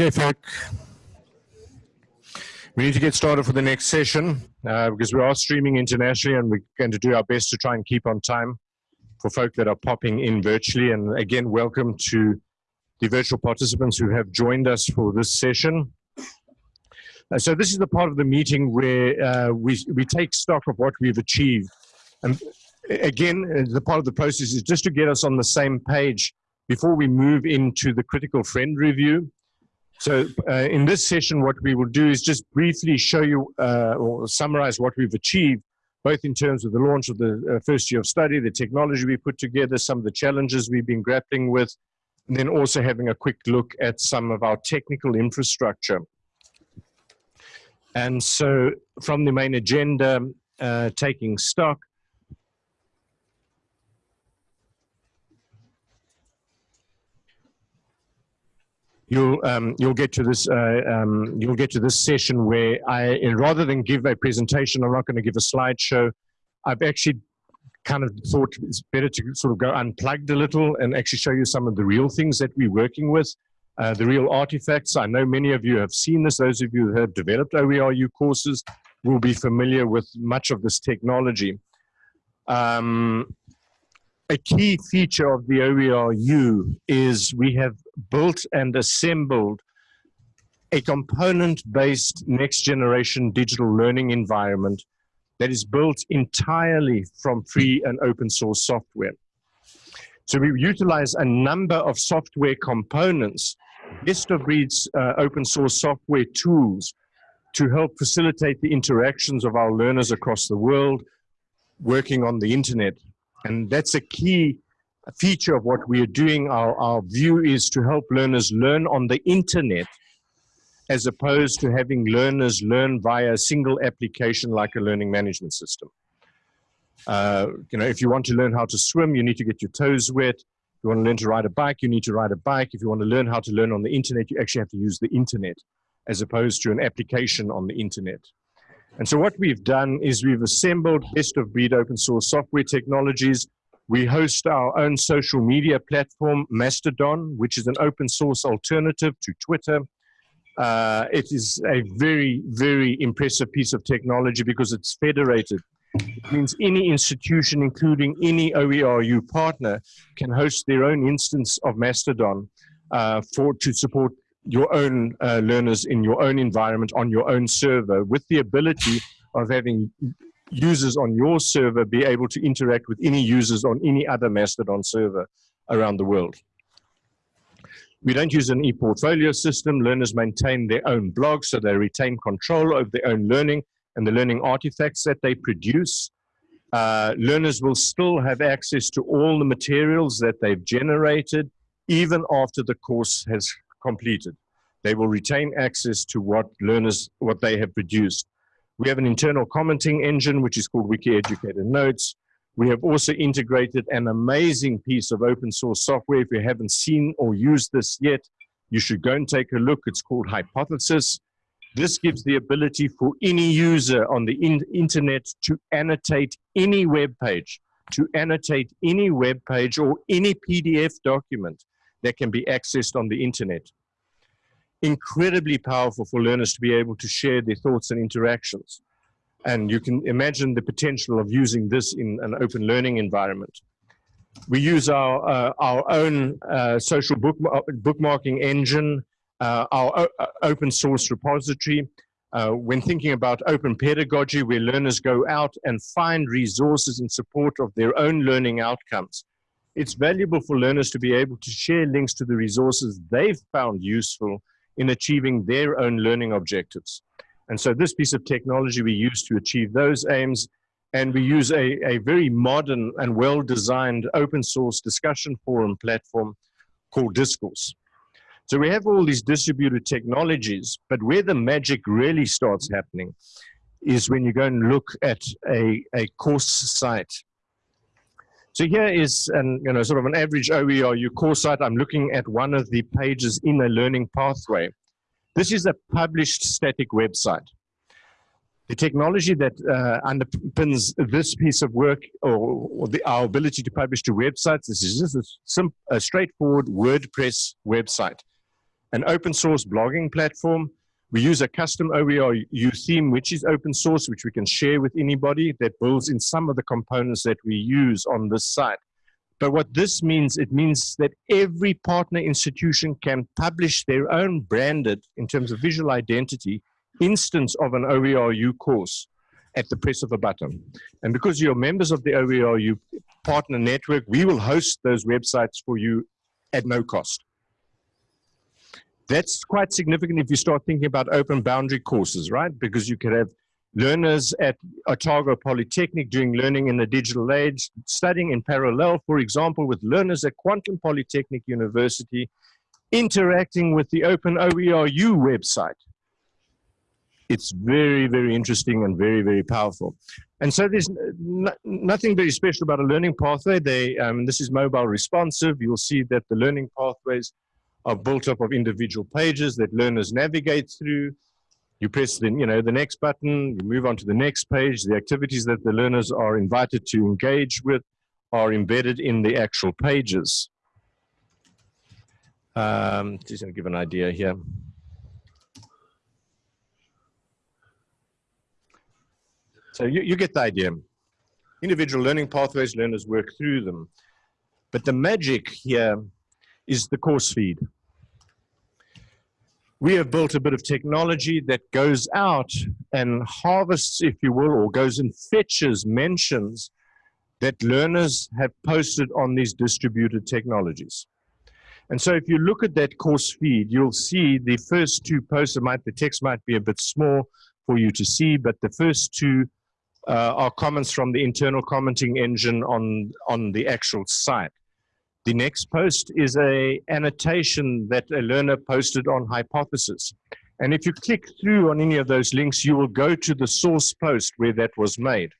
Okay, folk. We need to get started for the next session uh, because we are streaming internationally and we're going to do our best to try and keep on time for folk that are popping in virtually. And again, welcome to the virtual participants who have joined us for this session. Uh, so this is the part of the meeting where uh, we, we take stock of what we've achieved. And again, uh, the part of the process is just to get us on the same page before we move into the critical friend review so uh, in this session, what we will do is just briefly show you uh, or summarize what we've achieved, both in terms of the launch of the uh, first year of study, the technology we put together, some of the challenges we've been grappling with, and then also having a quick look at some of our technical infrastructure. And so from the main agenda, uh, taking stock, you'll um, you'll get to this uh, um, you'll get to this session where I rather than give a presentation, I'm not going to give a slideshow. I've actually kind of thought it's better to sort of go unplugged a little and actually show you some of the real things that we're working with, uh, the real artifacts. I know many of you have seen this. Those of you who have developed OERU courses will be familiar with much of this technology. Um, a key feature of the OERU is we have built and assembled a component-based next-generation digital learning environment that is built entirely from free and open source software. So we utilize a number of software components, best of breeds uh, open source software tools to help facilitate the interactions of our learners across the world working on the internet. And that's a key feature of what we are doing. Our, our view is to help learners learn on the internet as opposed to having learners learn via a single application like a learning management system. Uh, you know, if you want to learn how to swim, you need to get your toes wet. If you want to learn to ride a bike, you need to ride a bike. If you want to learn how to learn on the internet, you actually have to use the internet as opposed to an application on the internet. And so what we've done is we've assembled best of breed open source software technologies. We host our own social media platform, Mastodon, which is an open source alternative to Twitter. Uh, it is a very, very impressive piece of technology because it's federated. It means any institution, including any OERU partner, can host their own instance of Mastodon uh, for to support your own uh, learners in your own environment on your own server with the ability of having users on your server be able to interact with any users on any other Mastodon server around the world. We don't use an e-portfolio system. Learners maintain their own blog, so they retain control over their own learning and the learning artifacts that they produce. Uh, learners will still have access to all the materials that they've generated, even after the course has completed. They will retain access to what learners, what they have produced. We have an internal commenting engine, which is called Wiki Educator Notes. We have also integrated an amazing piece of open source software. If you haven't seen or used this yet, you should go and take a look. It's called Hypothesis. This gives the ability for any user on the in internet to annotate any web page, to annotate any web page or any PDF document that can be accessed on the internet. Incredibly powerful for learners to be able to share their thoughts and interactions. And you can imagine the potential of using this in an open learning environment. We use our, uh, our own uh, social book, bookmarking engine, uh, our open source repository. Uh, when thinking about open pedagogy, where learners go out and find resources in support of their own learning outcomes it's valuable for learners to be able to share links to the resources they've found useful in achieving their own learning objectives. And so this piece of technology we use to achieve those aims, and we use a, a very modern and well-designed open source discussion forum platform called Discourse. So we have all these distributed technologies, but where the magic really starts happening is when you go and look at a, a course site so here is an, you know, sort of an average OERU course site. I'm looking at one of the pages in a learning pathway. This is a published static website. The technology that uh, underpins this piece of work or, or the, our ability to publish to websites, this is just a, a straightforward WordPress website. an open source blogging platform. We use a custom OERU theme, which is open source, which we can share with anybody that builds in some of the components that we use on this site. But what this means, it means that every partner institution can publish their own branded, in terms of visual identity, instance of an OERU course at the press of a button. And because you're members of the OERU partner network, we will host those websites for you at no cost. That's quite significant if you start thinking about open boundary courses, right? Because you could have learners at Otago Polytechnic doing learning in the digital age, studying in parallel, for example, with learners at Kwantlen Polytechnic University, interacting with the Open OERU website. It's very, very interesting and very, very powerful. And so there's nothing very special about a learning pathway. They, um, this is mobile responsive. You'll see that the learning pathways are built up of individual pages that learners navigate through. You press the, you know, the next button, you move on to the next page. The activities that the learners are invited to engage with are embedded in the actual pages. Um, just going to give an idea here. So you, you get the idea. Individual learning pathways, learners work through them. But the magic here is the course feed we have built a bit of technology that goes out and harvests, if you will, or goes and fetches mentions that learners have posted on these distributed technologies. And so if you look at that course feed, you'll see the first two posts, might, the text might be a bit small for you to see, but the first two uh, are comments from the internal commenting engine on, on the actual site. The next post is a annotation that a learner posted on Hypothesis. And if you click through on any of those links, you will go to the source post where that was made.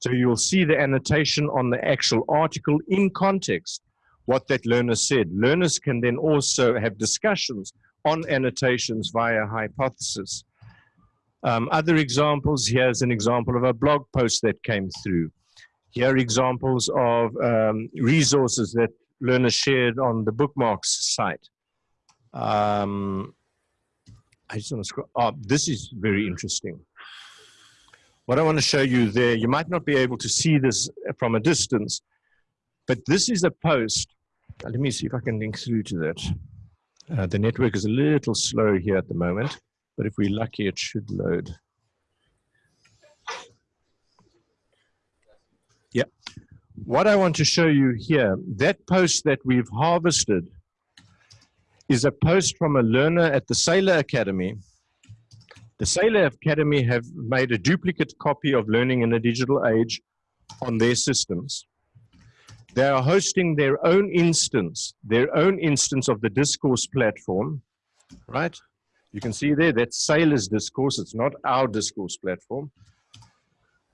So you'll see the annotation on the actual article in context, what that learner said. Learners can then also have discussions on annotations via Hypothesis. Um, other examples, here's an example of a blog post that came through. Here are examples of um, resources that learners shared on the bookmarks site. Um, I just want to scroll. Oh, this is very interesting. What I want to show you there, you might not be able to see this from a distance, but this is a post. Uh, let me see if I can link through to that. Uh, the network is a little slow here at the moment, but if we're lucky, it should load. Yeah. What I want to show you here, that post that we've harvested is a post from a learner at the Saylor Academy. The Saylor Academy have made a duplicate copy of Learning in a Digital Age on their systems. They are hosting their own instance, their own instance of the discourse platform, right? You can see there, that's Saylor's discourse, it's not our discourse platform.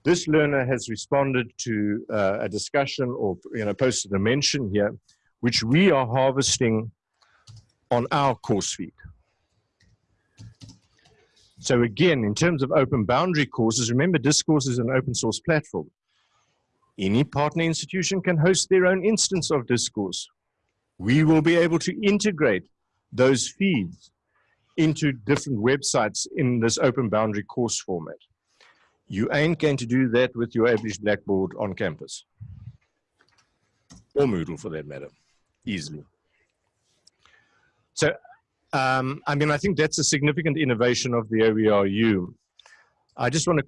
This learner has responded to uh, a discussion or you know, posted a mention here, which we are harvesting on our course feed. So again, in terms of open boundary courses, remember Discourse is an open source platform. Any partner institution can host their own instance of Discourse. We will be able to integrate those feeds into different websites in this open boundary course format. You ain't going to do that with your average Blackboard on campus. Or Moodle for that matter, easily. So, um, I mean, I think that's a significant innovation of the OERU. I just want to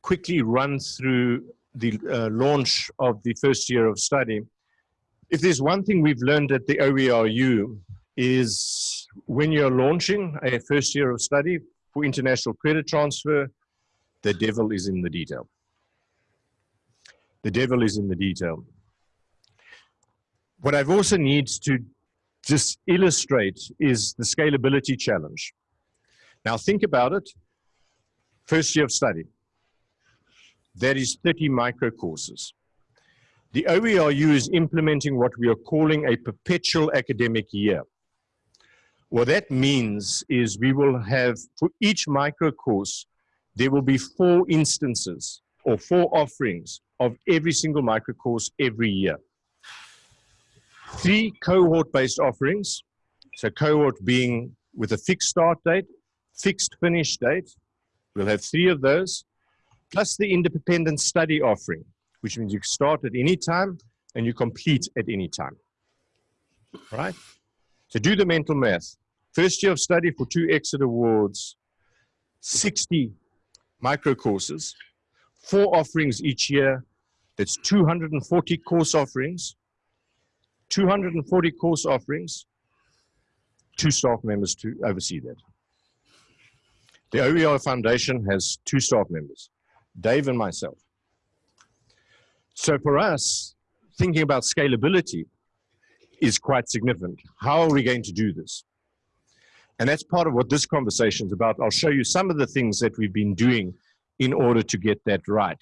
quickly run through the uh, launch of the first year of study. If there's one thing we've learned at the OERU is when you're launching a first year of study for international credit transfer, the devil is in the detail. The devil is in the detail. What I've also needs to just illustrate is the scalability challenge. Now think about it. First year of study. That is 30 micro courses. The OERU is implementing what we are calling a perpetual academic year. What that means is we will have, for each micro course, there will be four instances or four offerings of every single microcourse every year. Three cohort-based offerings So cohort being with a fixed start date, fixed finish date. We'll have three of those, plus the independent study offering, which means you start at any time and you complete at any time. Right? So do the mental math. First year of study for two exit awards, 60 micro courses, four offerings each year. That's 240 course offerings, 240 course offerings, two staff members to oversee that. The OER Foundation has two staff members, Dave and myself. So for us, thinking about scalability is quite significant. How are we going to do this? And that's part of what this conversation is about. I'll show you some of the things that we've been doing in order to get that right.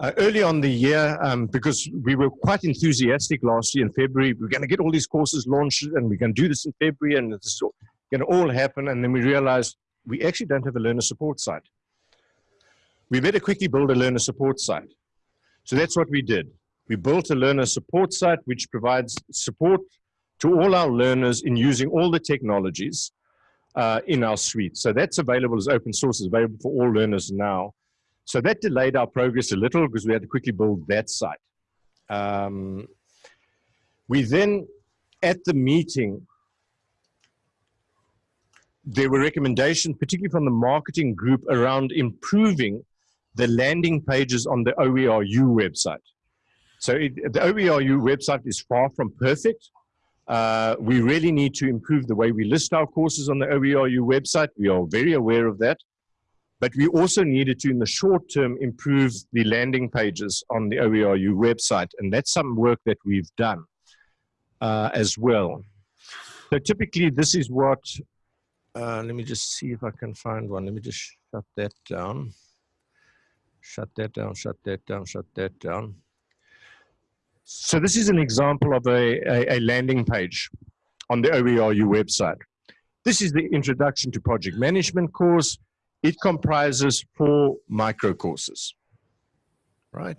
Uh, early on the year, um, because we were quite enthusiastic last year in February, we are going to get all these courses launched and we're going to do this in February and this is going to all happen. And then we realized we actually don't have a learner support site. We better quickly build a learner support site. So that's what we did. We built a learner support site which provides support to all our learners in using all the technologies uh, in our suite. So that's available as open source, is available for all learners now. So that delayed our progress a little because we had to quickly build that site. Um, we then, at the meeting, there were recommendations, particularly from the marketing group, around improving the landing pages on the OERU website. So it, the OERU website is far from perfect. Uh, we really need to improve the way we list our courses on the OERU website. We are very aware of that. But we also needed to, in the short term, improve the landing pages on the OERU website. And that's some work that we've done uh, as well. So typically, this is what, uh, let me just see if I can find one. Let me just shut that down. Shut that down, shut that down, shut that down. So this is an example of a, a, a landing page on the OERU website. This is the introduction to project management course. It comprises four micro courses, right?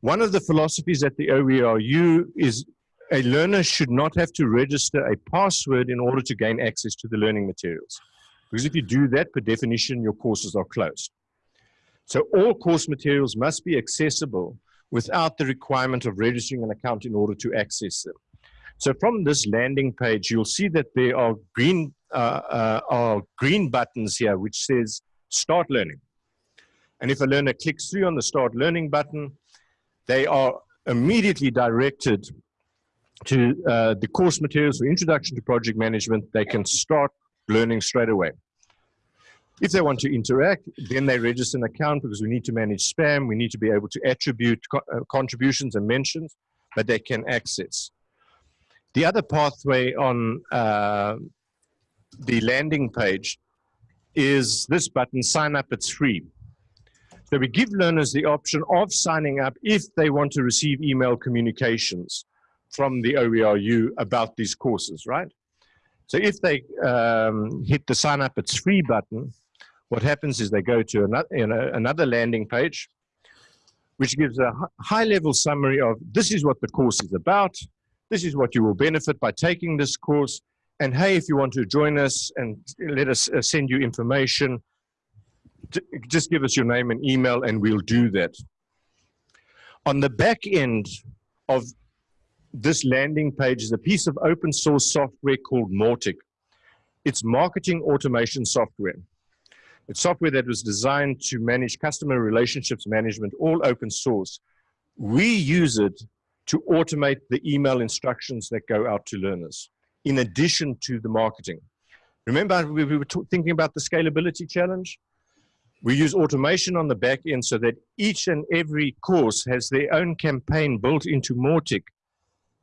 One of the philosophies at the OERU is a learner should not have to register a password in order to gain access to the learning materials. Because if you do that, per definition, your courses are closed. So all course materials must be accessible without the requirement of registering an account in order to access them. So from this landing page, you'll see that there are green, uh, uh, are green buttons here which says start learning. And if a learner clicks through on the start learning button, they are immediately directed to uh, the course materials for introduction to project management. They can start learning straight away. If they want to interact, then they register an account because we need to manage spam. We need to be able to attribute co uh, contributions and mentions, but they can access. The other pathway on uh, the landing page is this button, sign up, it's free. So we give learners the option of signing up if they want to receive email communications from the OERU about these courses, right? So if they um, hit the sign up, it's free button, what happens is they go to another, you know, another landing page, which gives a high level summary of this is what the course is about. This is what you will benefit by taking this course. And hey, if you want to join us and let us uh, send you information, just give us your name and email and we'll do that. On the back end of this landing page is a piece of open source software called Mautic. It's marketing automation software. It's software that was designed to manage customer relationships management, all open source. We use it to automate the email instructions that go out to learners, in addition to the marketing. Remember, we, we were thinking about the scalability challenge? We use automation on the back end so that each and every course has their own campaign built into Mautic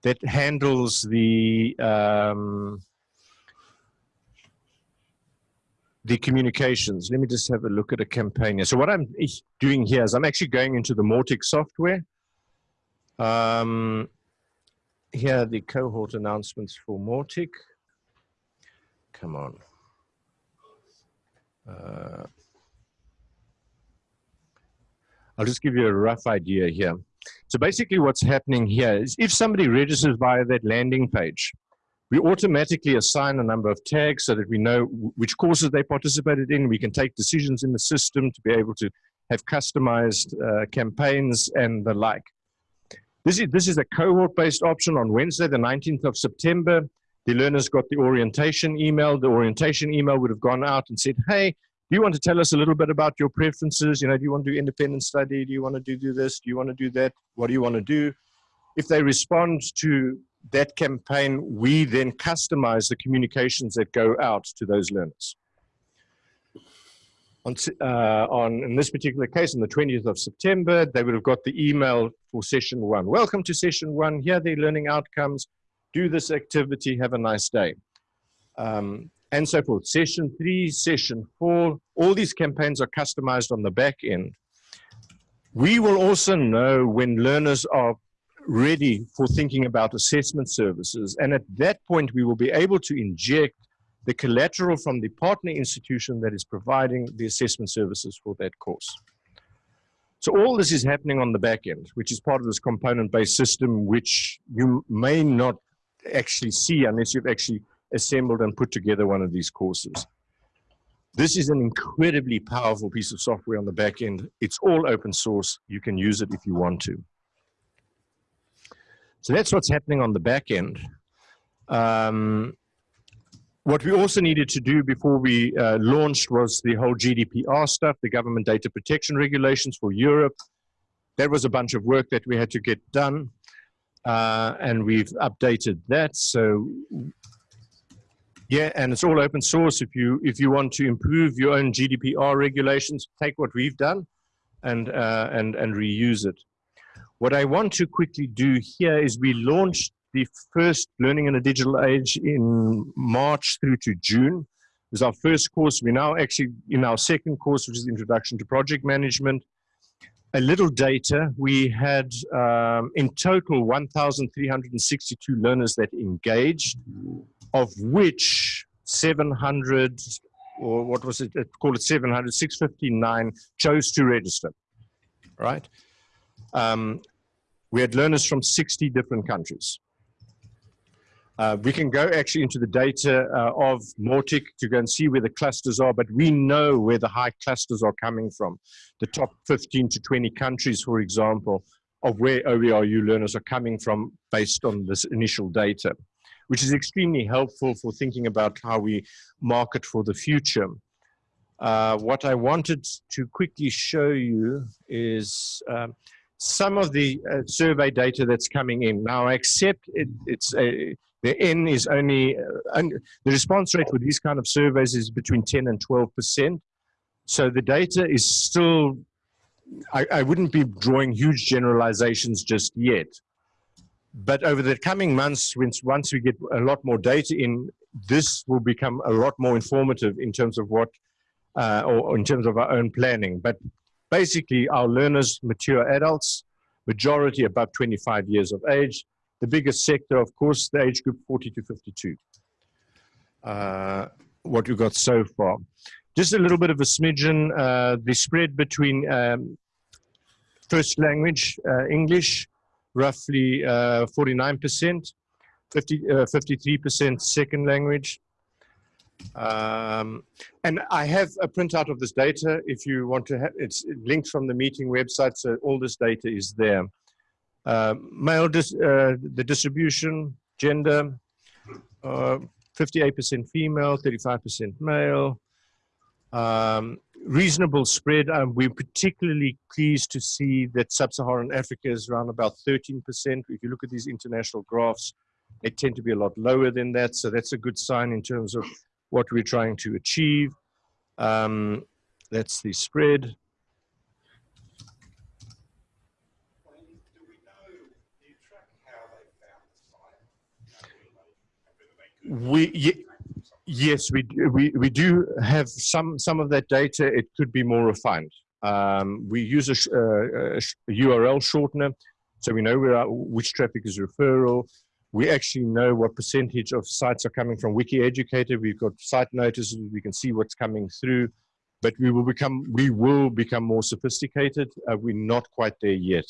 that handles the um, the communications. Let me just have a look at a campaign here. So what I'm doing here is I'm actually going into the Mautic software. Um, here are the cohort announcements for Mautic. Come on. Uh, I'll just give you a rough idea here. So basically what's happening here is if somebody registers via that landing page, We automatically assign a number of tags so that we know which courses they participated in. We can take decisions in the system to be able to have customized uh, campaigns and the like. This is, this is a cohort-based option on Wednesday, the 19th of September. The learners got the orientation email. The orientation email would have gone out and said, hey, do you want to tell us a little bit about your preferences? You know, do you want to do independent study? Do you want to do, do this? Do you want to do that? What do you want to do? If they respond to that campaign, we then customize the communications that go out to those learners. On, uh, on, in this particular case, on the 20th of September, they would have got the email for session one. Welcome to session one. Here are the learning outcomes. Do this activity. Have a nice day. Um, and so forth. Session three, session four, all these campaigns are customized on the back end. We will also know when learners are ready for thinking about assessment services. And at that point, we will be able to inject the collateral from the partner institution that is providing the assessment services for that course. So all this is happening on the back end, which is part of this component-based system, which you may not actually see unless you've actually assembled and put together one of these courses. This is an incredibly powerful piece of software on the back end. It's all open source. You can use it if you want to. So that's what's happening on the back end. Um, what we also needed to do before we uh, launched was the whole GDPR stuff, the government data protection regulations for Europe. That was a bunch of work that we had to get done. Uh, and we've updated that. So yeah, and it's all open source. If you if you want to improve your own GDPR regulations, take what we've done and uh, and and reuse it. What I want to quickly do here is we launched the first Learning in a Digital Age in March through to June. It was our first course. We're now actually in our second course, which is Introduction to Project Management. A little data, we had um, in total 1,362 learners that engaged of which 700 or what was it, call it 700, 659 chose to register, right? Um, we had learners from 60 different countries. Uh, we can go actually into the data uh, of Mautic to go and see where the clusters are, but we know where the high clusters are coming from. The top 15 to 20 countries, for example, of where OERU learners are coming from based on this initial data which is extremely helpful for thinking about how we market for the future. Uh, what I wanted to quickly show you is um, some of the uh, survey data that's coming in. Now, I accept it, it's a, the N is only, uh, the response rate for these kind of surveys is between 10 and 12%. So the data is still, I, I wouldn't be drawing huge generalizations just yet. But over the coming months, once we get a lot more data in, this will become a lot more informative in terms of what, uh, or in terms of our own planning. But basically, our learners, mature adults, majority above 25 years of age. The biggest sector, of course, the age group 40 to 52. Uh, what we got so far. Just a little bit of a smidgen, uh, the spread between um, first language, uh, English, roughly 49%, 50, 53% second language. Um, and I have a printout of this data if you want to have, it's linked from the meeting website, so all this data is there. Uh, male, dis, uh, the distribution, gender, 58% uh, female, 35% male. Um, reasonable spread. Um, we're particularly pleased to see that sub-Saharan Africa is around about 13%. If you look at these international graphs, they tend to be a lot lower than that. So that's a good sign in terms of what we're trying to achieve. Um, that's the spread. We, Yes, we, we, we do have some, some of that data. It could be more refined. Um, we use a, uh, a, URL shortener, so we know where, which traffic is referral. We actually know what percentage of sites are coming from WikiEducator. We've got site notices. We can see what's coming through, but we will become we will become more sophisticated. Uh, we're not quite there yet.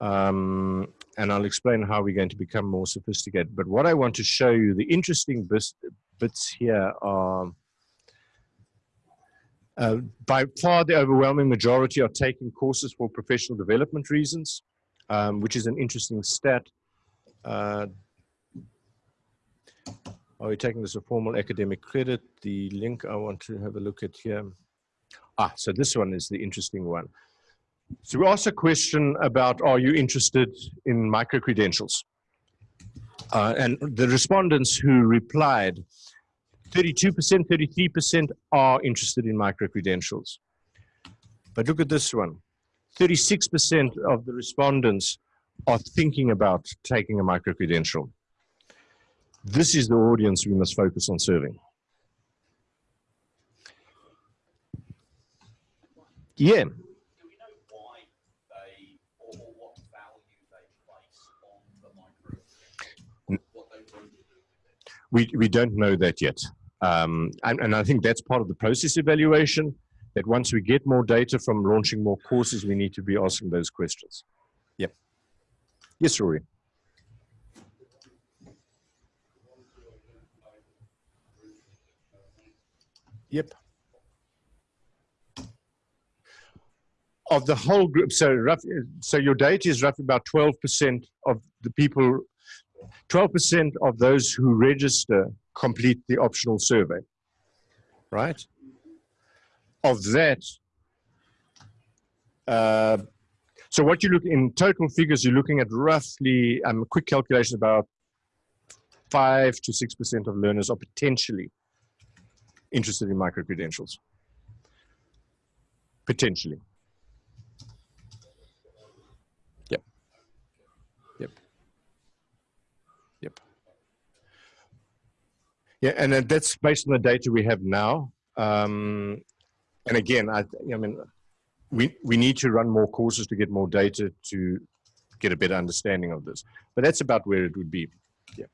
Um, and I'll explain how we're going to become more sophisticated. But what I want to show you, the interesting bits, bits here are uh, by far the overwhelming majority are taking courses for professional development reasons, um, which is an interesting stat. Uh, are we taking this a formal academic credit? The link I want to have a look at here. Ah, so this one is the interesting one. So we asked a question about, are you interested in micro-credentials? Uh, and the respondents who replied, 32%, 33% are interested in micro-credentials. But look at this one. 36% of the respondents are thinking about taking a micro-credential. This is the audience we must focus on serving. Yeah. Do we know why they or what value they place on the micro? What they want to do. We we don't know that yet. Um, and, and I think that's part of the process evaluation, that once we get more data from launching more courses, we need to be asking those questions. Yes, Rory. Yep. Of the whole group, so rough, so your data is roughly about 12% of the people 12% of those who register complete the optional survey, right? Of that, uh, so what you look in total figures, you're looking at roughly, um, a quick calculation, about five to 6% of learners are potentially interested in micro-credentials. Potentially. Yep. Yep. Yep. Yeah, and that's based on the data we have now. Um, and again, I, I mean, we, we need to run more courses to get more data to get a better understanding of this. But that's about where it would be. Yeah.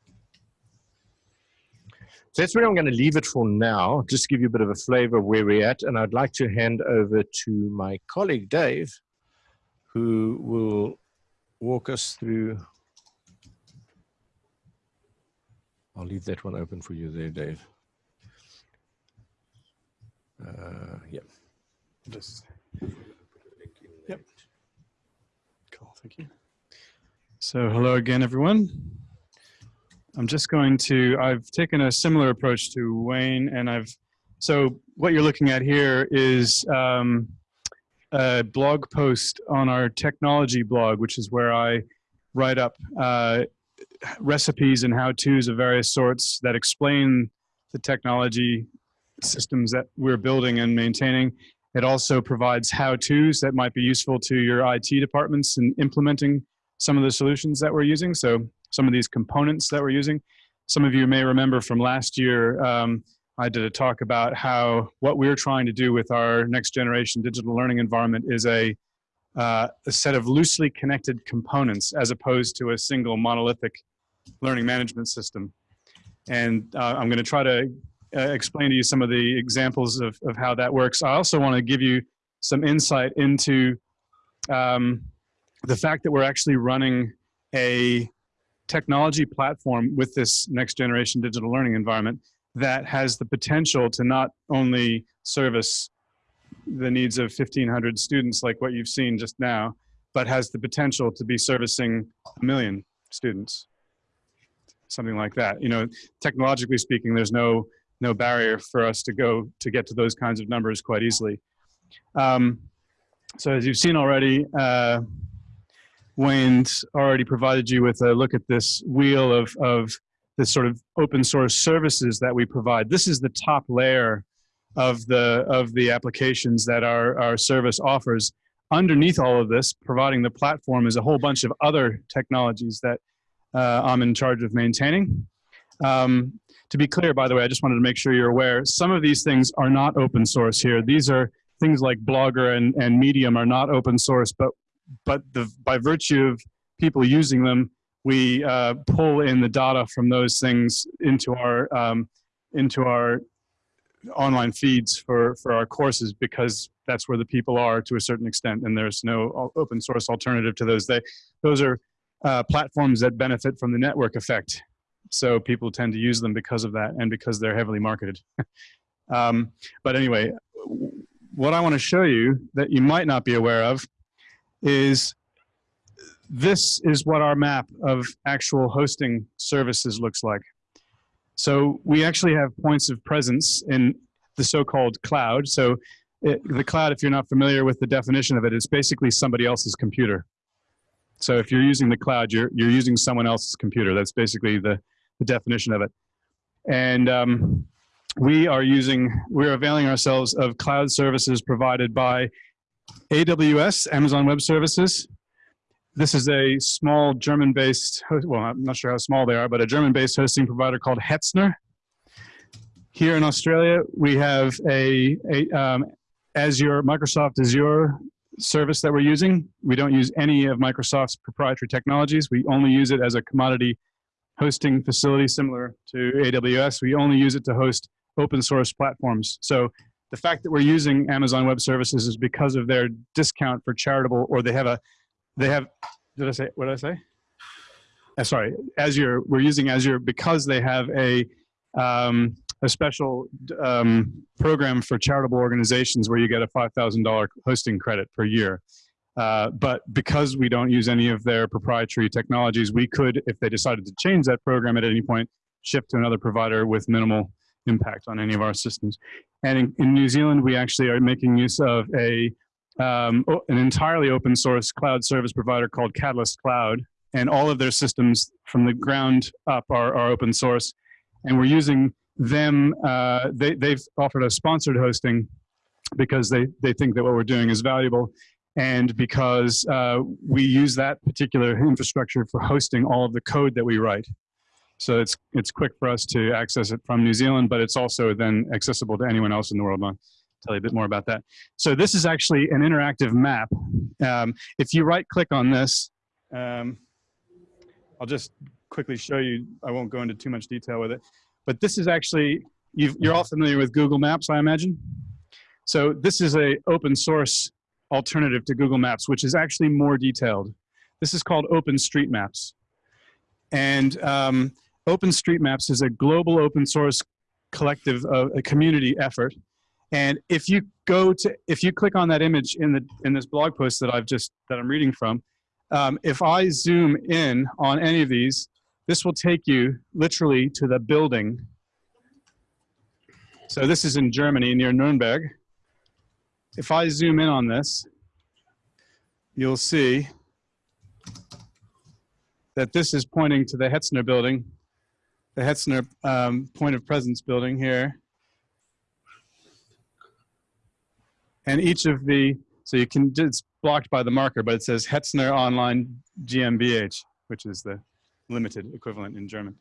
So that's where I'm going to leave it for now, just give you a bit of a flavor of where we're at. And I'd like to hand over to my colleague, Dave, who will walk us through I'll leave that one open for you there, Dave. Uh, yeah. Just. Yep. Cool. Thank you. So hello again, everyone. I'm just going to, I've taken a similar approach to Wayne and I've, so what you're looking at here is um, a blog post on our technology blog, which is where I write up uh, recipes and how-tos of various sorts that explain the technology systems that we're building and maintaining. It also provides how-tos that might be useful to your IT departments in implementing some of the solutions that we're using. So some of these components that we're using. Some of you may remember from last year, um, I did a talk about how what we're trying to do with our next generation digital learning environment is a uh, a set of loosely connected components as opposed to a single monolithic learning management system. And uh, I'm going to try to uh, explain to you some of the examples of, of how that works. I also want to give you some insight into um, the fact that we're actually running a technology platform with this next generation digital learning environment that has the potential to not only service the needs of 1500 students like what you've seen just now, but has the potential to be servicing a million students, something like that. You know, technologically speaking, there's no, no barrier for us to go to get to those kinds of numbers quite easily. Um, so as you've seen already, uh, Wayne's already provided you with a look at this wheel of, of the sort of open source services that we provide. This is the top layer of the of the applications that our, our service offers. Underneath all of this, providing the platform is a whole bunch of other technologies that uh, I'm in charge of maintaining. Um, to be clear, by the way, I just wanted to make sure you're aware, some of these things are not open source here. These are things like Blogger and, and Medium are not open source, but, but the, by virtue of people using them, we uh, pull in the data from those things into our, um, into our online feeds for, for our courses because that's where the people are to a certain extent and there's no open source alternative to those. They, those are uh, platforms that benefit from the network effect. So people tend to use them because of that and because they're heavily marketed. um, but anyway, what I want to show you that you might not be aware of is this is what our map of actual hosting services looks like. So we actually have points of presence in the so-called cloud. So it, the cloud, if you're not familiar with the definition of it, it's basically somebody else's computer. So if you're using the cloud, you're, you're using someone else's computer. That's basically the, the definition of it. And um, we are using, we're availing ourselves of cloud services provided by AWS, Amazon Web Services. This is a small German-based, well, I'm not sure how small they are, but a German-based hosting provider called Hetzner. Here in Australia, we have a, a um, Azure, Microsoft Azure service that we're using. We don't use any of Microsoft's proprietary technologies. We only use it as a commodity hosting facility similar to AWS. We only use it to host open source platforms. So the fact that we're using Amazon Web Services is because of their discount for charitable, or they have a, they have, did I say, what did I say? Uh, sorry, Azure, we're using Azure because they have a, um, a special um, program for charitable organizations where you get a $5,000 hosting credit per year. Uh, but because we don't use any of their proprietary technologies, we could, if they decided to change that program at any point, shift to another provider with minimal impact on any of our systems. And in, in New Zealand, we actually are making use of a um, an entirely open source cloud service provider called Catalyst Cloud, and all of their systems from the ground up are, are open source. And we're using them, uh, they, they've offered us sponsored hosting because they, they think that what we're doing is valuable and because uh, we use that particular infrastructure for hosting all of the code that we write. So it's, it's quick for us to access it from New Zealand, but it's also then accessible to anyone else in the world. I'll tell you a bit more about that. So this is actually an interactive map. Um, if you right click on this, um, I'll just quickly show you, I won't go into too much detail with it. But this is actually, you are all familiar with Google Maps, I imagine? So this is a open source alternative to Google Maps, which is actually more detailed. This is called OpenStreetMaps. And um, OpenStreetMaps is a global open source collective, uh, a community effort. And if you go to, if you click on that image in the in this blog post that I've just that I'm reading from, um, if I zoom in on any of these, this will take you literally to the building. So this is in Germany near Nuremberg. If I zoom in on this, you'll see that this is pointing to the Hetzner building, the Hetzner um, point of presence building here. And each of the, so you can, it's blocked by the marker, but it says Hetzner Online GmbH, which is the limited equivalent in German.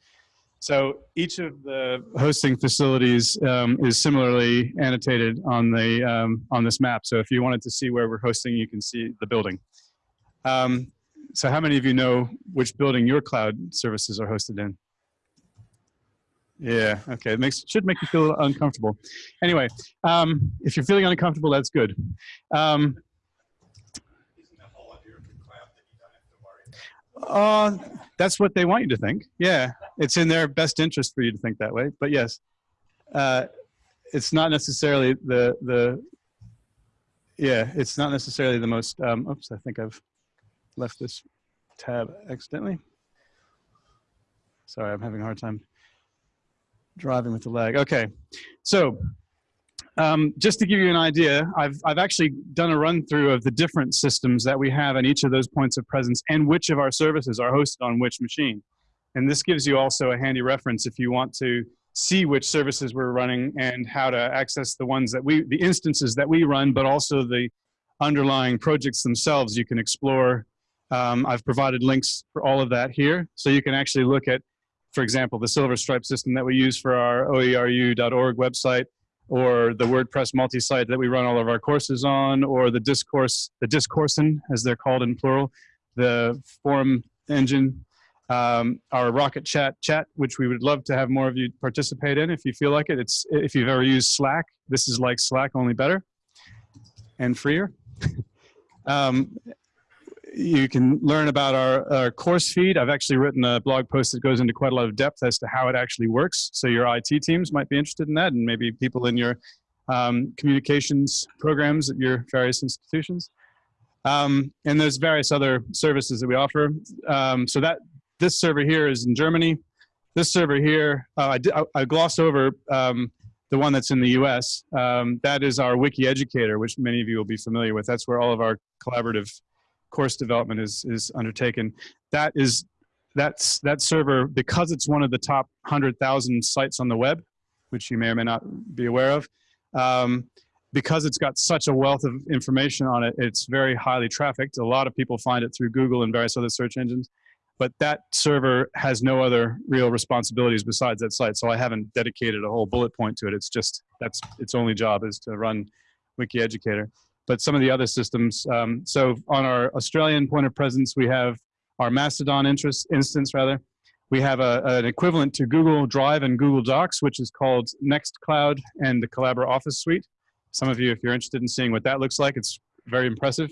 So each of the hosting facilities um, is similarly annotated on the um, on this map. So if you wanted to see where we're hosting, you can see the building. Um, so how many of you know which building your cloud services are hosted in? Yeah, okay, it makes, should make you feel uncomfortable. Anyway, um, if you're feeling uncomfortable, that's good. Uh, that's what they want you to think. Yeah, it's in their best interest for you to think that way. But yes, uh, it's not necessarily the the. Yeah, it's not necessarily the most. Um, oops, I think I've left this tab accidentally. Sorry, I'm having a hard time driving with the lag. Okay, so um, just to give you an idea, I've, I've actually done a run through of the different systems that we have in each of those points of presence and which of our services are hosted on which machine. And this gives you also a handy reference if you want to see which services we're running and how to access the ones that we, the instances that we run, but also the underlying projects themselves you can explore. Um, I've provided links for all of that here. So you can actually look at, for example, the SilverStripe system that we use for our oeru.org website or the WordPress multi-site that we run all of our courses on, or the discourse, the discoursen, as they're called in plural, the forum engine, um, our Rocket Chat chat, which we would love to have more of you participate in if you feel like it. It's if you've ever used Slack, this is like Slack only better and freer. um, you can learn about our, our course feed. I've actually written a blog post that goes into quite a lot of depth as to how it actually works. So your IT teams might be interested in that and maybe people in your um, communications programs at your various institutions. Um, and there's various other services that we offer. Um, so that this server here is in Germany. This server here, uh, I, I, I glossed over um, the one that's in the US. Um, that is our WikiEducator, which many of you will be familiar with. That's where all of our collaborative course development is, is undertaken. That is, that's, that server, because it's one of the top 100,000 sites on the web, which you may or may not be aware of, um, because it's got such a wealth of information on it, it's very highly trafficked. A lot of people find it through Google and various other search engines but that server has no other real responsibilities besides that site. So I haven't dedicated a whole bullet point to it. It's just, that's its only job is to run WikiEducator. But some of the other systems, um, so on our Australian point of presence, we have our Mastodon interest, instance rather. We have a, an equivalent to Google Drive and Google Docs, which is called Nextcloud and the Collabora Office Suite. Some of you, if you're interested in seeing what that looks like, it's very impressive.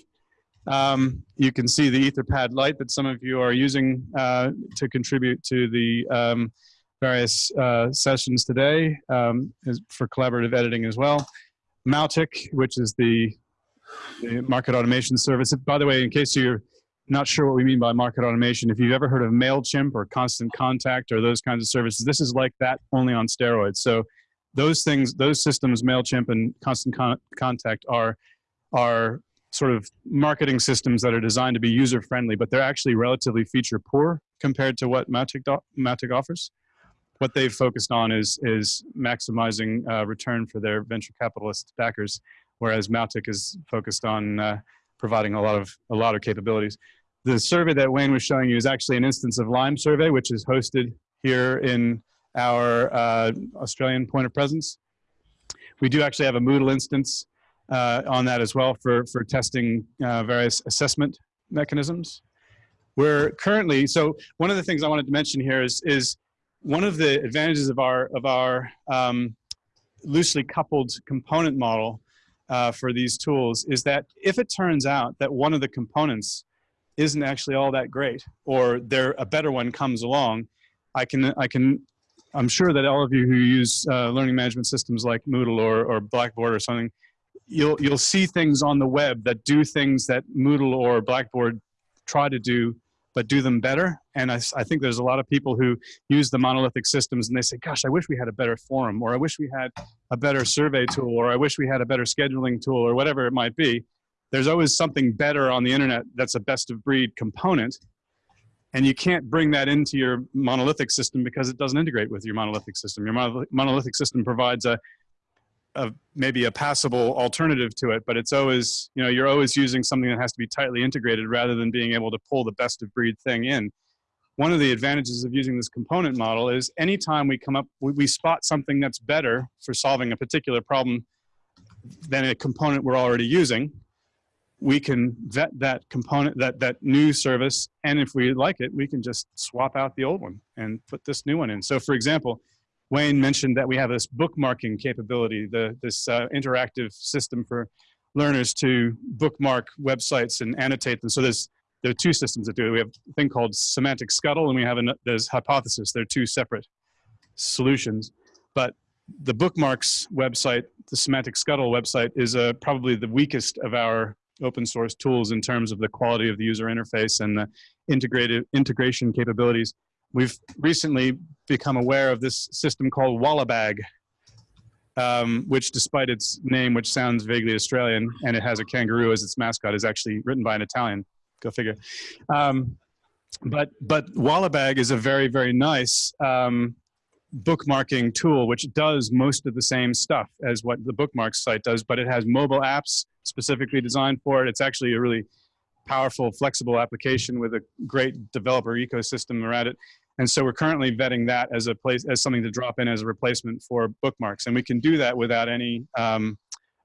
Um, you can see the Etherpad Lite that some of you are using uh, to contribute to the um, various uh, sessions today um, for collaborative editing as well. Mautic, which is the, the, market automation service. By the way, in case you're not sure what we mean by market automation, if you've ever heard of MailChimp or Constant Contact or those kinds of services, this is like that only on steroids. So those things, those systems, MailChimp and Constant Con Contact are, are sort of marketing systems that are designed to be user friendly, but they're actually relatively feature poor compared to what Mautic, Mautic offers. What they've focused on is, is maximizing uh, return for their venture capitalist backers, whereas Mautic is focused on uh, providing a lot of a lot of capabilities. The survey that Wayne was showing you is actually an instance of LimeSurvey, which is hosted here in our uh, Australian point of presence. We do actually have a Moodle instance uh, on that as well for, for testing uh, various assessment mechanisms. We're currently, so one of the things I wanted to mention here is, is one of the advantages of our, of our um, loosely coupled component model uh, for these tools is that if it turns out that one of the components isn't actually all that great or there a better one comes along, I can, I can I'm sure that all of you who use uh, learning management systems like Moodle or, or Blackboard or something you'll you'll see things on the web that do things that Moodle or Blackboard try to do, but do them better. And I, I think there's a lot of people who use the monolithic systems and they say, gosh, I wish we had a better forum, or I wish we had a better survey tool, or I wish we had a better scheduling tool, or whatever it might be. There's always something better on the internet that's a best of breed component. And you can't bring that into your monolithic system because it doesn't integrate with your monolithic system. Your monolithic system provides a, a maybe a passable alternative to it, but it's always, you know, you're always using something that has to be tightly integrated rather than being able to pull the best of breed thing in. One of the advantages of using this component model is anytime we come up, we, we spot something that's better for solving a particular problem than a component we're already using, we can vet that component, that, that new service, and if we like it, we can just swap out the old one and put this new one in. So for example, Wayne mentioned that we have this bookmarking capability, the, this uh, interactive system for learners to bookmark websites and annotate them. So there's there are two systems that do it. We have a thing called semantic scuttle, and we have a there's hypothesis. They're two separate solutions, but the bookmarks website, the semantic scuttle website, is uh, probably the weakest of our open source tools in terms of the quality of the user interface and the integrated integration capabilities. We've recently become aware of this system called Wallabag, um, which despite its name, which sounds vaguely Australian, and it has a kangaroo as its mascot, is actually written by an Italian. Go figure. Um, but but Wallabag is a very very nice um, bookmarking tool, which does most of the same stuff as what the bookmarks site does, but it has mobile apps specifically designed for it. It's actually a really powerful, flexible application with a great developer ecosystem around it. And so we're currently vetting that as a place, as something to drop in as a replacement for bookmarks. And we can do that without any, um,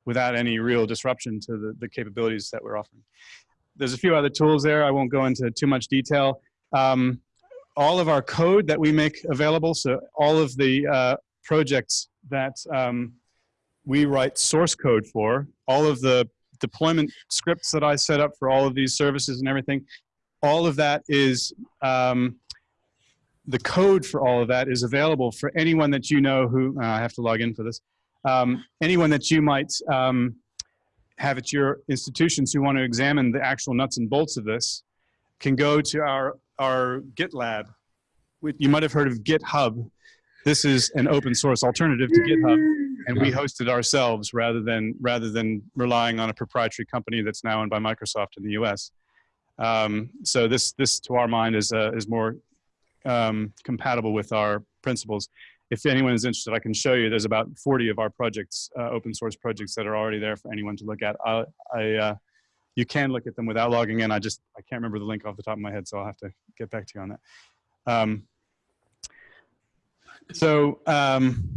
without any real disruption to the, the capabilities that we're offering. There's a few other tools there. I won't go into too much detail. Um, all of our code that we make available, so all of the uh, projects that um, we write source code for, all of the deployment scripts that I set up for all of these services and everything, all of that is, um, the code for all of that is available for anyone that you know who, uh, I have to log in for this, um, anyone that you might um, have at your institutions who want to examine the actual nuts and bolts of this can go to our, our GitLab. You might have heard of GitHub. This is an open source alternative to GitHub, and we host it ourselves rather than, rather than relying on a proprietary company that's now owned by Microsoft in the US. Um, so this, this to our mind is, uh, is more um, compatible with our principles. If anyone is interested, I can show you. There's about 40 of our projects, uh, open source projects that are already there for anyone to look at. I, I uh, you can look at them without logging in. I just, I can't remember the link off the top of my head, so I'll have to get back to you on that. Um, so um,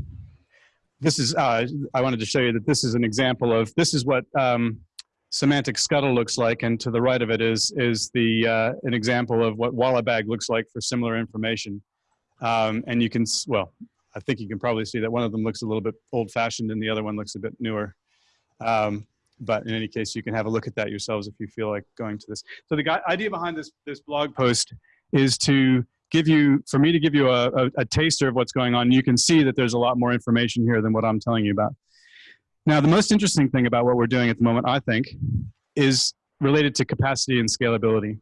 this is, uh, I wanted to show you that this is an example of, this is what um, semantic scuttle looks like, and to the right of it is, is the, uh, an example of what Wallabag looks like for similar information. Um, and you can, well, I think you can probably see that one of them looks a little bit old fashioned and the other one looks a bit newer. Um, but in any case, you can have a look at that yourselves if you feel like going to this. So the idea behind this, this blog post is to give you, for me to give you a, a, a taster of what's going on. You can see that there's a lot more information here than what I'm telling you about. Now, the most interesting thing about what we're doing at the moment, I think, is related to capacity and scalability.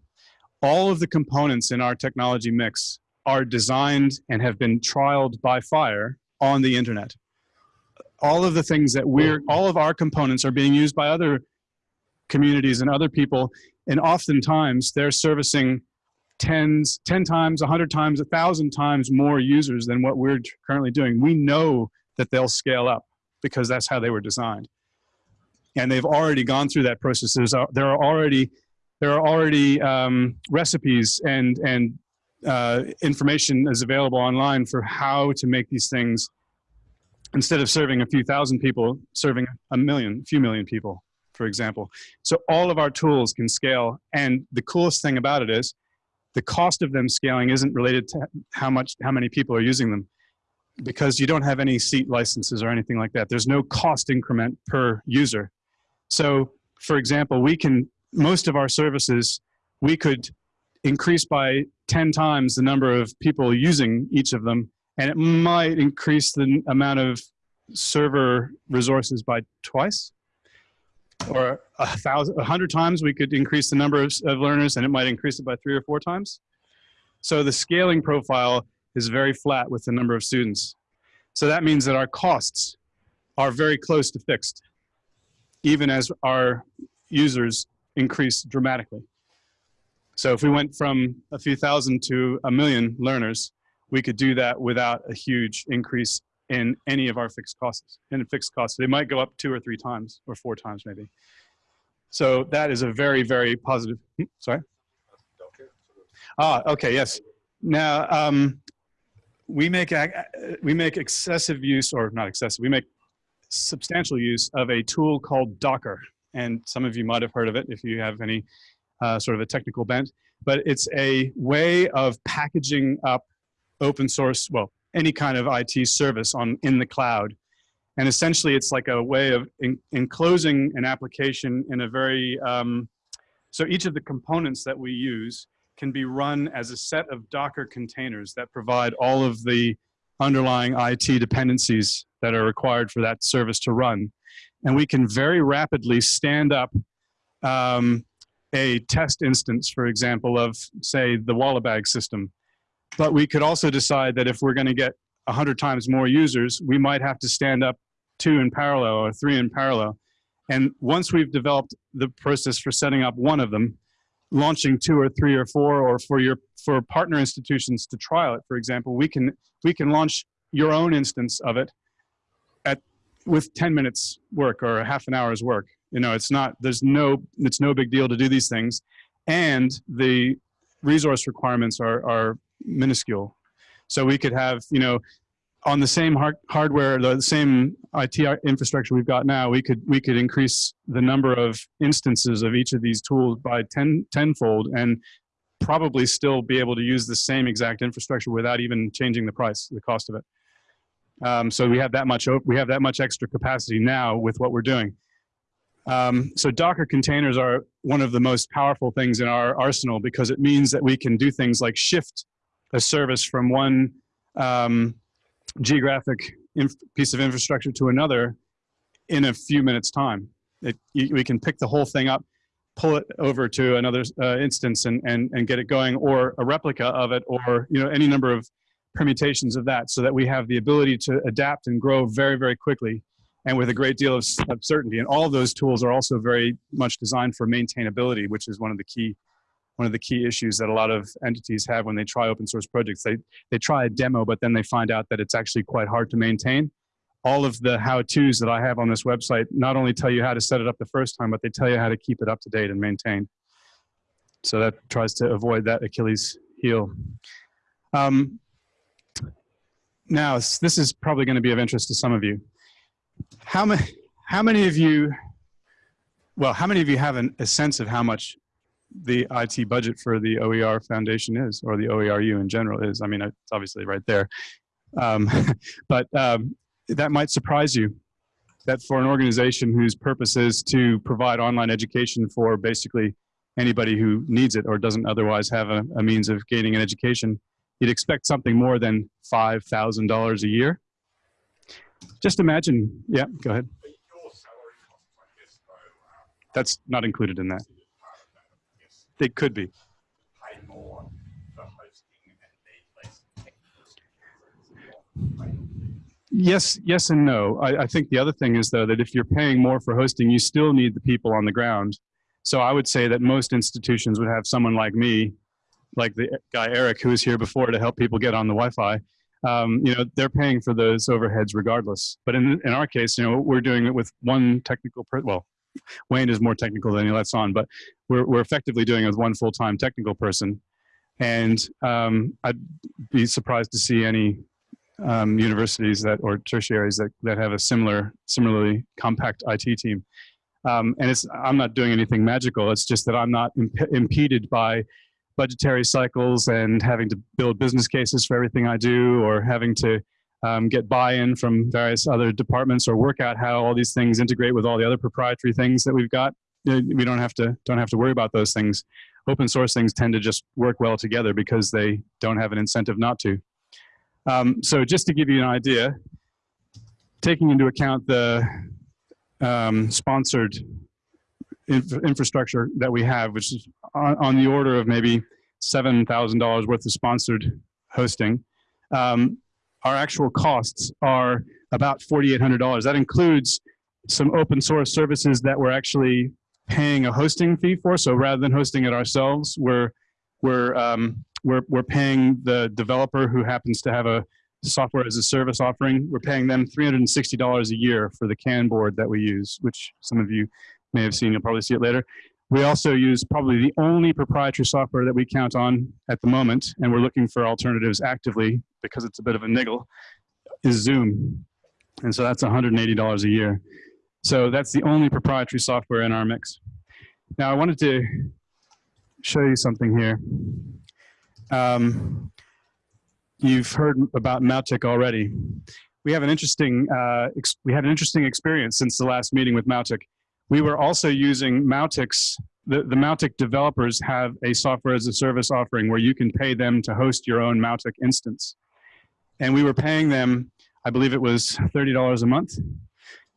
All of the components in our technology mix are designed and have been trialed by fire on the internet. All of the things that we're, all of our components are being used by other communities and other people, and oftentimes they're servicing tens, 10 times, 100 times, 1,000 times more users than what we're currently doing. We know that they'll scale up because that's how they were designed. And they've already gone through that process. There's, there are already, there are already um, recipes and, and uh, information is available online for how to make these things instead of serving a few thousand people, serving a million, a few million people, for example. So all of our tools can scale. And the coolest thing about it is the cost of them scaling isn't related to how much, how many people are using them because you don't have any seat licenses or anything like that. There's no cost increment per user. So for example, we can, most of our services, we could increase by 10 times the number of people using each of them, and it might increase the amount of server resources by twice or a thousand, a hundred times we could increase the number of, of, learners and it might increase it by three or four times. So the scaling profile is very flat with the number of students. So that means that our costs are very close to fixed, even as our users increase dramatically. So if we went from a few thousand to a million learners, we could do that without a huge increase in any of our fixed costs. In fixed costs, they might go up two or three times or four times maybe. So that is a very, very positive, hmm, sorry? Ah, okay, yes. Now, um, we make, we make excessive use, or not excessive, we make substantial use of a tool called Docker. And some of you might have heard of it if you have any uh, sort of a technical bent, but it's a way of packaging up open source, well, any kind of IT service on in the cloud. And essentially it's like a way of in, enclosing an application in a very, um, so each of the components that we use can be run as a set of Docker containers that provide all of the underlying IT dependencies that are required for that service to run. And we can very rapidly stand up um, a test instance, for example, of say the Wallabag system. But we could also decide that if we're gonna get 100 times more users, we might have to stand up two in parallel or three in parallel. And once we've developed the process for setting up one of them, launching two or three or four, or for your for partner institutions to trial it, for example, we can we can launch your own instance of it at with 10 minutes work or half an hour's work. You know, it's not, there's no, it's no big deal to do these things. And the resource requirements are, are minuscule. So we could have, you know, on the same hard hardware, the same IT infrastructure we've got now, we could, we could increase the number of instances of each of these tools by 10, tenfold and probably still be able to use the same exact infrastructure without even changing the price, the cost of it. Um, so we have that much, we have that much extra capacity now with what we're doing Um, so Docker containers are one of the most powerful things in our arsenal because it means that we can do things like shift a service from one um, geographic piece of infrastructure to another in a few minutes time. It, we can pick the whole thing up, pull it over to another uh, instance and, and, and get it going or a replica of it or you know any number of permutations of that so that we have the ability to adapt and grow very, very quickly and with a great deal of, of certainty. And all of those tools are also very much designed for maintainability, which is one of the key one of the key issues that a lot of entities have when they try open source projects. They, they try a demo, but then they find out that it's actually quite hard to maintain. All of the how-tos that I have on this website not only tell you how to set it up the first time, but they tell you how to keep it up to date and maintain. So that tries to avoid that Achilles heel. Um, now, this is probably going to be of interest to some of you. How many, how many of you, well, how many of you have an, a sense of how much the IT budget for the OER Foundation is, or the OERU in general is? I mean, it's obviously right there. Um, but um, that might surprise you that for an organization whose purpose is to provide online education for basically anybody who needs it or doesn't otherwise have a, a means of gaining an education, you'd expect something more than $5,000 a year. Just imagine, yeah, go ahead. That's not included in that. They could be. Yes, yes and no. I, I, think the other thing is though that if you're paying more for hosting, you still need the people on the ground. So I would say that most institutions would have someone like me like the guy Eric who was here before to help people get on the Wi-Fi, um, you know, they're paying for those overheads regardless. But in, in our case, you know, we're doing it with one technical, well, Wayne is more technical than he lets on, but we're, we're effectively doing it with one full-time technical person. And um, I'd be surprised to see any um, universities that or tertiaries that, that have a similar, similarly compact IT team. Um, and it's, I'm not doing anything magical. It's just that I'm not imp impeded by budgetary cycles and having to build business cases for everything I do or having to um, get buy-in from various other departments or work out how all these things integrate with all the other proprietary things that we've got. We don't have to don't have to worry about those things. Open source things tend to just work well together because they don't have an incentive not to. Um, so just to give you an idea, taking into account the um, sponsored infrastructure that we have, which is on, on the order of maybe $7,000 worth of sponsored hosting. Um, our actual costs are about $4,800. That includes some open source services that we're actually paying a hosting fee for. So rather than hosting it ourselves, we're, we're, um, we're, we're paying the developer who happens to have a software as a service offering. We're paying them $360 a year for the Kanboard that we use, which some of you may have seen, you'll probably see it later. We also use probably the only proprietary software that we count on at the moment, and we're looking for alternatives actively because it's a bit of a niggle, is Zoom. And so that's $180 a year. So that's the only proprietary software in our mix. Now I wanted to show you something here. Um, you've heard about Mautic already. We have an interesting, uh, we had an interesting experience since the last meeting with Mautic we were also using Mautic's, the, the Mautic developers have a software as a service offering where you can pay them to host your own Mautic instance. And we were paying them, I believe it was $30 a month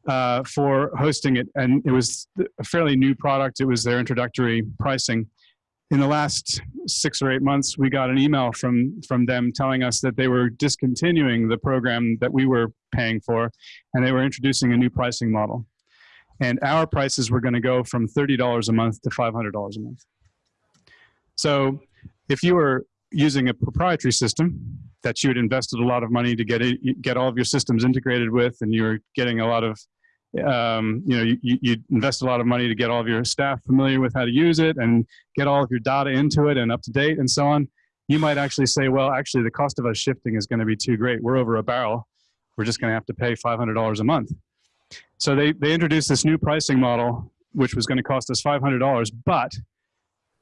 uh, for hosting it. And it was a fairly new product. It was their introductory pricing. In the last six or eight months, we got an email from, from them telling us that they were discontinuing the program that we were paying for, and they were introducing a new pricing model. And our prices were going to go from $30 a month to $500 a month. So if you were using a proprietary system that you had invested a lot of money to get it, get all of your systems integrated with, and you're getting a lot of, um, you know, you, you invest a lot of money to get all of your staff familiar with how to use it and get all of your data into it and up to date and so on. You might actually say, well, actually the cost of us shifting is going to be too great. We're over a barrel. We're just going to have to pay $500 a month. So they, they introduced this new pricing model, which was going to cost us $500, but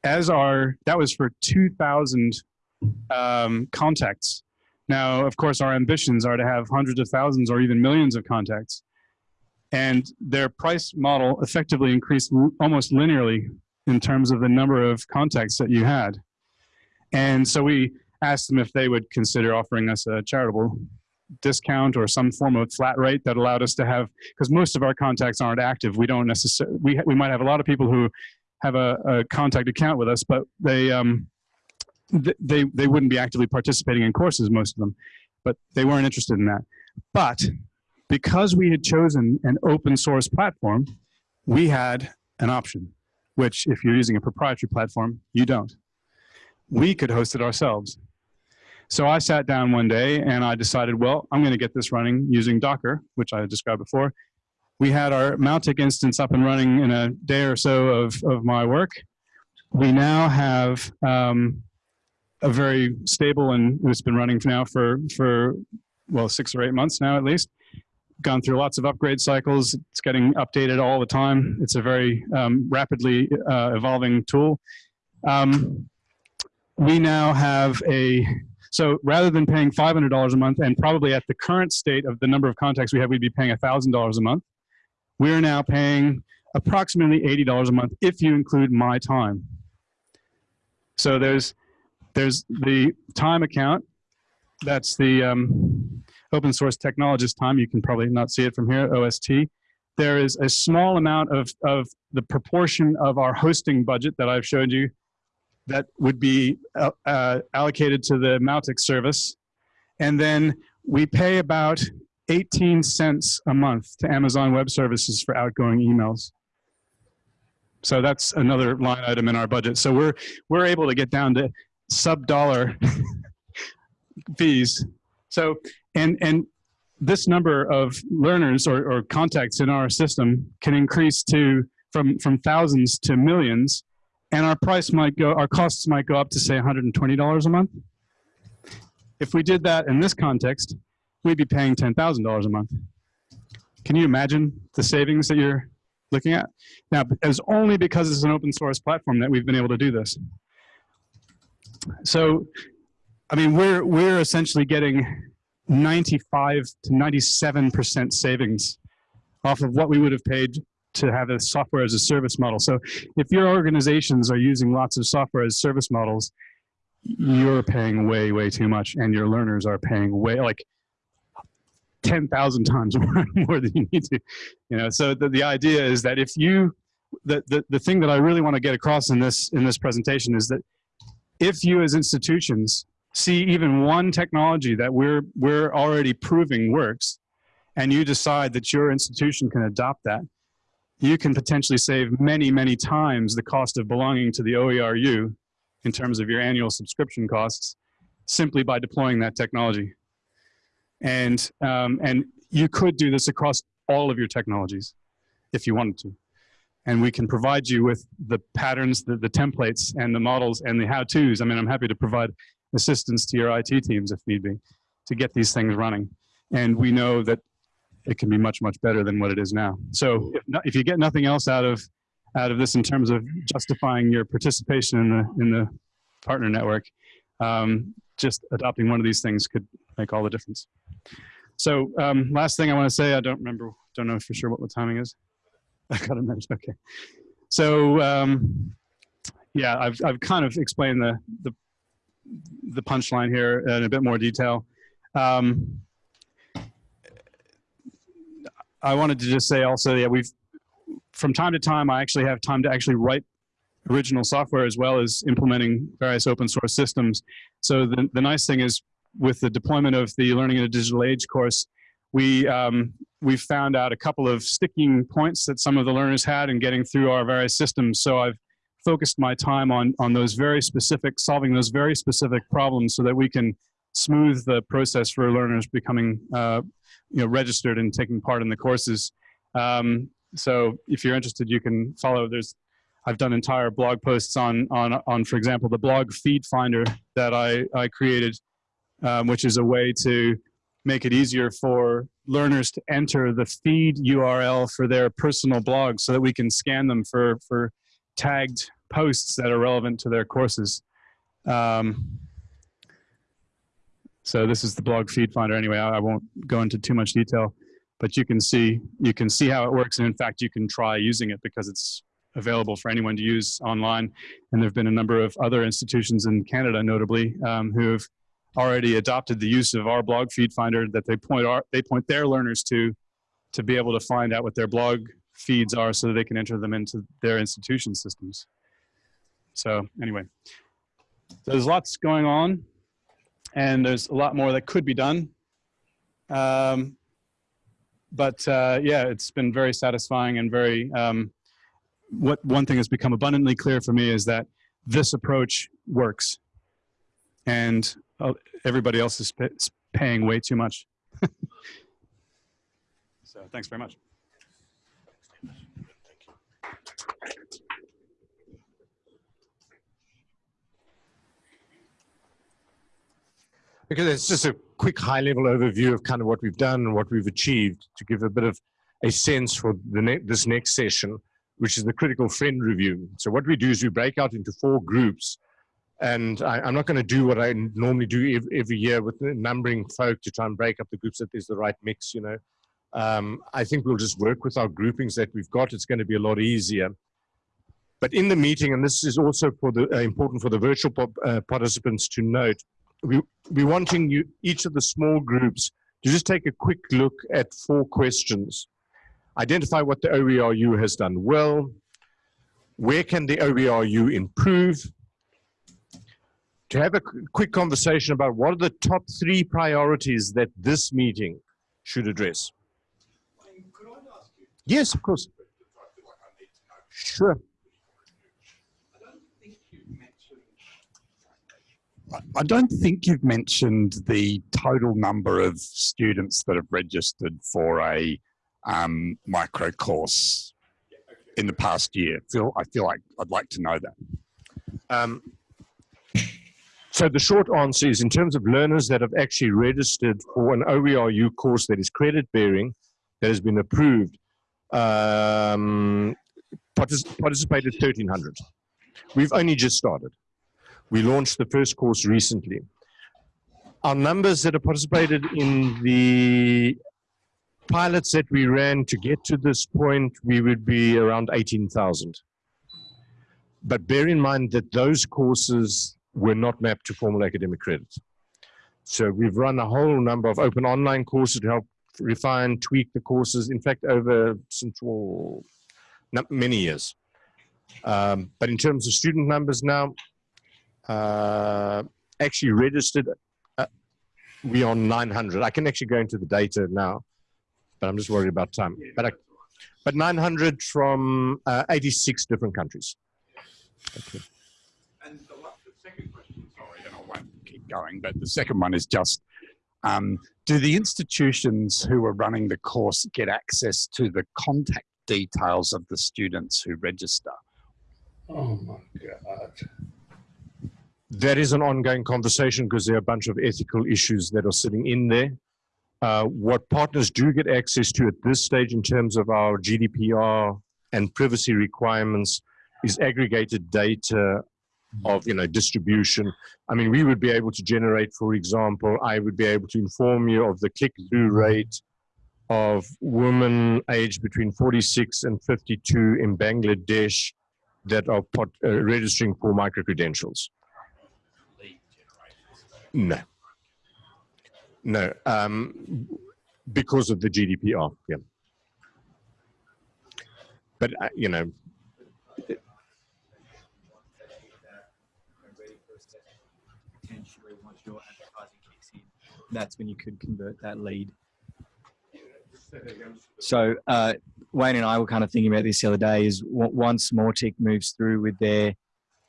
as our, that was for 2,000 um, contacts. Now, of course, our ambitions are to have hundreds of thousands or even millions of contacts. And their price model effectively increased almost linearly in terms of the number of contacts that you had. And so we asked them if they would consider offering us a charitable discount or some form of flat rate that allowed us to have, because most of our contacts aren't active. We don't necessarily, we, we might have a lot of people who have a, a contact account with us, but they, um, th- they, they wouldn't be actively participating in courses, most of them, but they weren't interested in that. But because we had chosen an open source platform, we had an option, which if you're using a proprietary platform, you don't. We could host it ourselves. So I sat down one day and I decided, well, I'm going to get this running using Docker, which I described before. We had our Mautic instance up and running in a day or so of, of my work. We now have um, a very stable and it's been running now for, for, well, six or eight months now at least. Gone through lots of upgrade cycles. It's getting updated all the time. It's a very um, rapidly uh, evolving tool. Um, we now have a so rather than paying $500 a month, and probably at the current state of the number of contacts we have, we'd be paying $1,000 a month. We are now paying approximately $80 a month if you include my time. So there's there's the time account. That's the um, open source technologist time. You can probably not see it from here, OST. There is a small amount of, of the proportion of our hosting budget that I've showed you that would be uh, uh, allocated to the Mautic service. And then we pay about 18 cents a month to Amazon Web Services for outgoing emails. So that's another line item in our budget. So we're, we're able to get down to sub dollar fees. So, and, and this number of learners or, or contacts in our system can increase to from, from thousands to millions and our price might go, our costs might go up to say $120 a month. If we did that in this context, we'd be paying $10,000 a month. Can you imagine the savings that you're looking at? Now, it's only because it's an open source platform that we've been able to do this. So, I mean, we're, we're essentially getting 95 to 97% savings off of what we would have paid to have a software as a service model. So if your organizations are using lots of software as service models, you're paying way, way too much and your learners are paying way like 10,000 times more, more than you need to, you know? So the, the idea is that if you, the, the, the thing that I really want to get across in this, in this presentation is that if you as institutions see even one technology that we're, we're already proving works, and you decide that your institution can adopt that, you can potentially save many, many times the cost of belonging to the OERU in terms of your annual subscription costs simply by deploying that technology. And, um, and you could do this across all of your technologies if you wanted to. And we can provide you with the patterns, the, the templates, and the models, and the how-tos. I mean, I'm happy to provide assistance to your IT teams if need be to get these things running. And we know that it can be much much better than what it is now. So if, not, if you get nothing else out of out of this in terms of justifying your participation in the in the partner network, um, just adopting one of these things could make all the difference. So um, last thing I want to say, I don't remember, don't know for sure what the timing is. I got a minute. Okay. So um, yeah, I've I've kind of explained the the the punchline here in a bit more detail. Um, I wanted to just say also, yeah, we've, from time to time, I actually have time to actually write original software as well as implementing various open source systems. So the, the nice thing is with the deployment of the Learning in a Digital Age course, we, um, we found out a couple of sticking points that some of the learners had in getting through our various systems. So I've focused my time on, on those very specific, solving those very specific problems so that we can smooth the process for learners becoming uh, you know, registered and taking part in the courses. Um, so if you're interested, you can follow. There's, I've done entire blog posts on, on, on for example, the blog feed finder that I, I created, um, which is a way to make it easier for learners to enter the feed URL for their personal blog so that we can scan them for, for tagged posts that are relevant to their courses. Um, so this is the blog feed finder anyway. I, I won't go into too much detail. but you can see you can see how it works, and in fact, you can try using it because it's available for anyone to use online. And there have been a number of other institutions in Canada, notably, um, who have already adopted the use of our blog feed finder that they point our, they point their learners to to be able to find out what their blog feeds are so that they can enter them into their institution systems. So anyway, so there's lots going on and there's a lot more that could be done. Um, but uh, yeah, it's been very satisfying and very, um, what one thing has become abundantly clear for me is that this approach works and uh, everybody else is paying way too much. so thanks very much. Okay, it's just a quick high level overview of kind of what we've done and what we've achieved to give a bit of a sense for the ne this next session, which is the critical friend review. So what we do is we break out into four groups and I, am not going to do what I normally do every, every, year with numbering folk to try and break up the groups that there's the right mix, you know. Um, I think we'll just work with our groupings that we've got. It's going to be a lot easier. But in the meeting, and this is also for the uh, important for the virtual uh, participants to note, we, we're wanting you, each of the small groups to just take a quick look at four questions. Identify what the OERU has done well, where can the OERU improve, to have a quick conversation about what are the top three priorities that this meeting should address. Yes, of course. Sure. I don't think you've mentioned the total number of students that have registered for a um, micro course in the past year. Feel I feel like I'd like to know that. Um, so the short answer is in terms of learners that have actually registered for an OERU course that is credit bearing, that has been approved, um, partic participated 1,300. We've only just started. We launched the first course recently. Our numbers that have participated in the pilots that we ran to get to this point, we would be around 18,000. But bear in mind that those courses were not mapped to formal academic credit. So we've run a whole number of open online courses to help refine, tweak the courses, in fact, over well, many years. Um, but in terms of student numbers now, actually registered, uh, we are 900. I can actually go into the data now, but I'm just worried about time. But, I, but 900 from uh, 86 different countries. Okay. And the, the, second question, sorry, and I won't keep going, but the second one is just, um, do the institutions who are running the course get access to the contact details of the students who register? Oh my God that is an ongoing conversation because there are a bunch of ethical issues that are sitting in there. Uh, what partners do get access to at this stage in terms of our GDPR and privacy requirements is aggregated data of you know distribution. I mean, we would be able to generate, for example, I would be able to inform you of the click-through rate of women aged between 46 and 52 in Bangladesh that are pot, uh, registering for micro-credentials. No. No, um, because of the GDPR, yeah. But, uh, you know, that's when you could convert that lead. So uh, Wayne and I were kind of thinking about this the other day is once Mautic moves through with their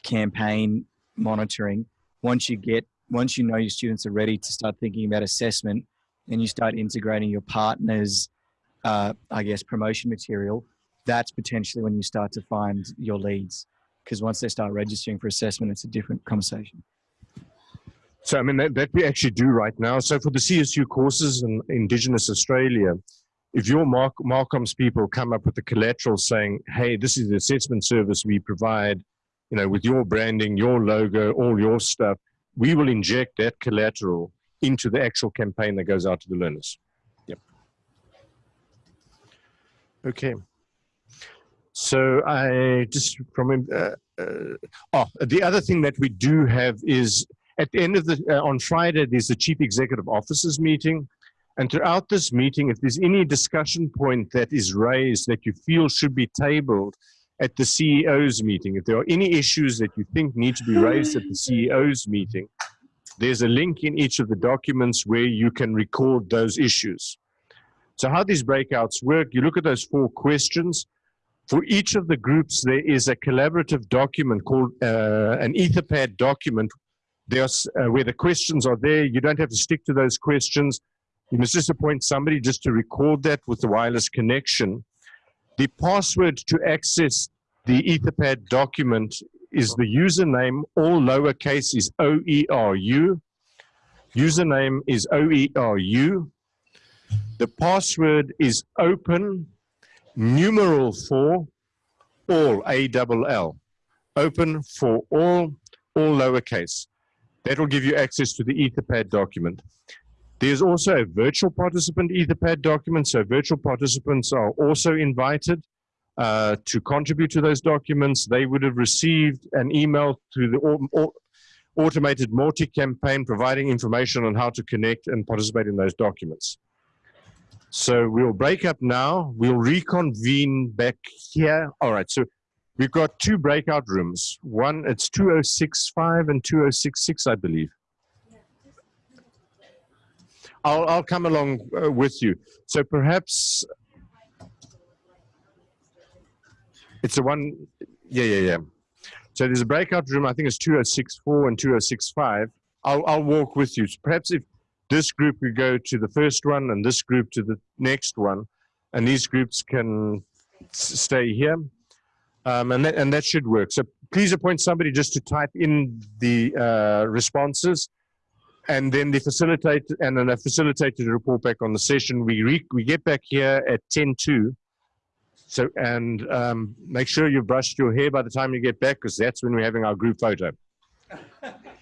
campaign monitoring, once you get once you know your students are ready to start thinking about assessment and you start integrating your partners, uh, I guess, promotion material, that's potentially when you start to find your leads. Because once they start registering for assessment, it's a different conversation. So, I mean, that, that we actually do right now. So for the CSU courses in Indigenous Australia, if your Mark, Marcoms people come up with a collateral saying, hey, this is the assessment service we provide, you know, with your branding, your logo, all your stuff, we will inject that collateral into the actual campaign that goes out to the learners. Yep. Okay. So I just from uh, uh, oh the other thing that we do have is at the end of the uh, on Friday there's the chief executive officers meeting, and throughout this meeting, if there's any discussion point that is raised that you feel should be tabled at the CEO's meeting, if there are any issues that you think need to be raised at the CEO's meeting, there's a link in each of the documents where you can record those issues. So how these breakouts work, you look at those four questions. For each of the groups, there is a collaborative document called uh, an Etherpad document. There's uh, where the questions are there. You don't have to stick to those questions. You must just appoint somebody just to record that with the wireless connection. The password to access the Etherpad document is the username, all lowercase is O-E-R-U. Username is O-E-R-U. The password is open numeral for all, A-double-L. Open for all, all lowercase. That will give you access to the Etherpad document. There's also a virtual participant Etherpad document, so virtual participants are also invited uh, to contribute to those documents. They would have received an email through the au au automated Mautic campaign providing information on how to connect and participate in those documents. So we'll break up now. We'll reconvene back here. All right. So we've got two breakout rooms. One, it's 2065 and 2066, I believe. I'll, I'll come along uh, with you. So perhaps it's the one, yeah, yeah, yeah. So there's a breakout room, I think it's 2064 and 2065. I'll, I'll walk with you. So perhaps if this group we go to the first one and this group to the next one, and these groups can stay here. Um, and, that, and that should work. So please appoint somebody just to type in the uh, responses and then the facilitator and then a facilitator to report back on the session. We re, we get back here at 10 to. So, and um, make sure you've brushed your hair by the time you get back because that's when we're having our group photo.